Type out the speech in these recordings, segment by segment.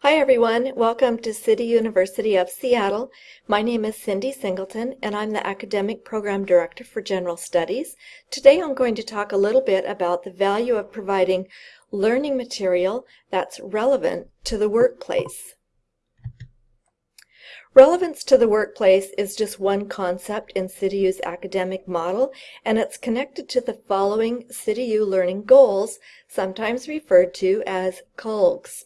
Hi everyone, welcome to City University of Seattle. My name is Cindy Singleton and I'm the Academic Program Director for General Studies. Today I'm going to talk a little bit about the value of providing learning material that's relevant to the workplace. Relevance to the workplace is just one concept in CityU's academic model, and it's connected to the following CityU learning goals, sometimes referred to as COLGs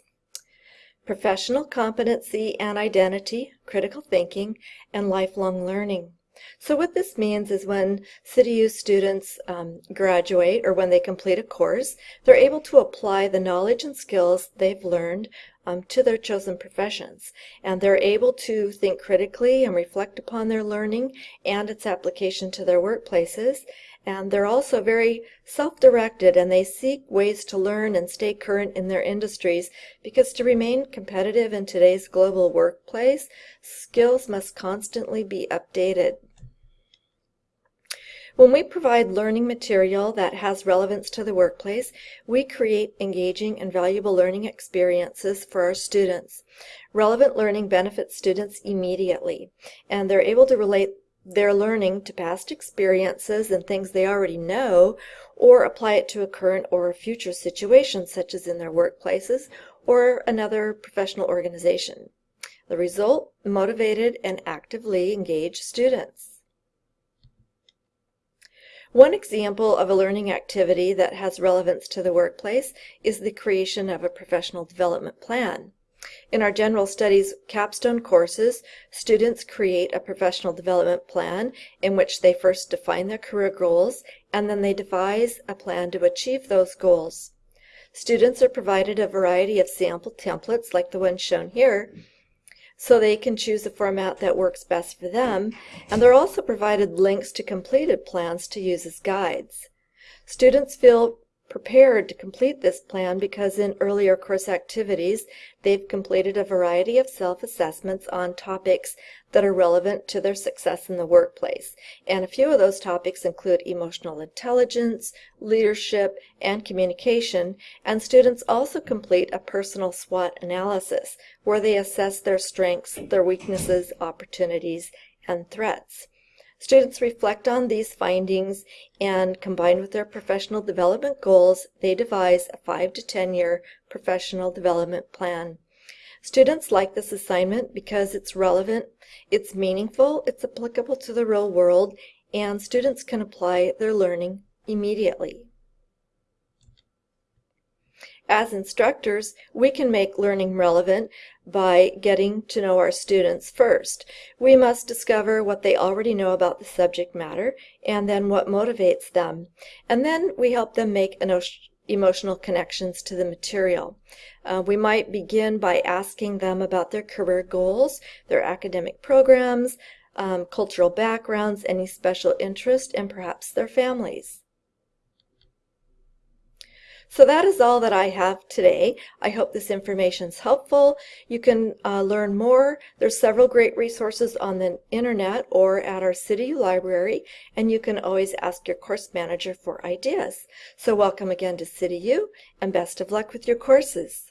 professional competency and identity, critical thinking, and lifelong learning. So what this means is when CityU students um, graduate or when they complete a course, they're able to apply the knowledge and skills they've learned um, to their chosen professions. And they're able to think critically and reflect upon their learning and its application to their workplaces and they're also very self-directed and they seek ways to learn and stay current in their industries because to remain competitive in today's global workplace, skills must constantly be updated. When we provide learning material that has relevance to the workplace, we create engaging and valuable learning experiences for our students. Relevant learning benefits students immediately, and they're able to relate their learning to past experiences and things they already know, or apply it to a current or a future situation, such as in their workplaces or another professional organization. The result, motivated and actively engaged students. One example of a learning activity that has relevance to the workplace is the creation of a professional development plan. In our general studies capstone courses, students create a professional development plan in which they first define their career goals and then they devise a plan to achieve those goals. Students are provided a variety of sample templates like the one shown here so they can choose a format that works best for them and they're also provided links to completed plans to use as guides. Students feel prepared to complete this plan because in earlier course activities they've completed a variety of self-assessments on topics that are relevant to their success in the workplace. And a few of those topics include emotional intelligence, leadership, and communication. And students also complete a personal SWOT analysis where they assess their strengths, their weaknesses, opportunities, and threats. Students reflect on these findings and combined with their professional development goals, they devise a 5 to 10 year professional development plan. Students like this assignment because it's relevant, it's meaningful, it's applicable to the real world, and students can apply their learning immediately. As instructors, we can make learning relevant by getting to know our students first. We must discover what they already know about the subject matter and then what motivates them. And then we help them make emotional connections to the material. Uh, we might begin by asking them about their career goals, their academic programs, um, cultural backgrounds, any special interest, and perhaps their families. So that is all that I have today. I hope this information is helpful. You can uh, learn more. There's several great resources on the internet or at our city library, and you can always ask your course manager for ideas. So welcome again to CityU, and best of luck with your courses.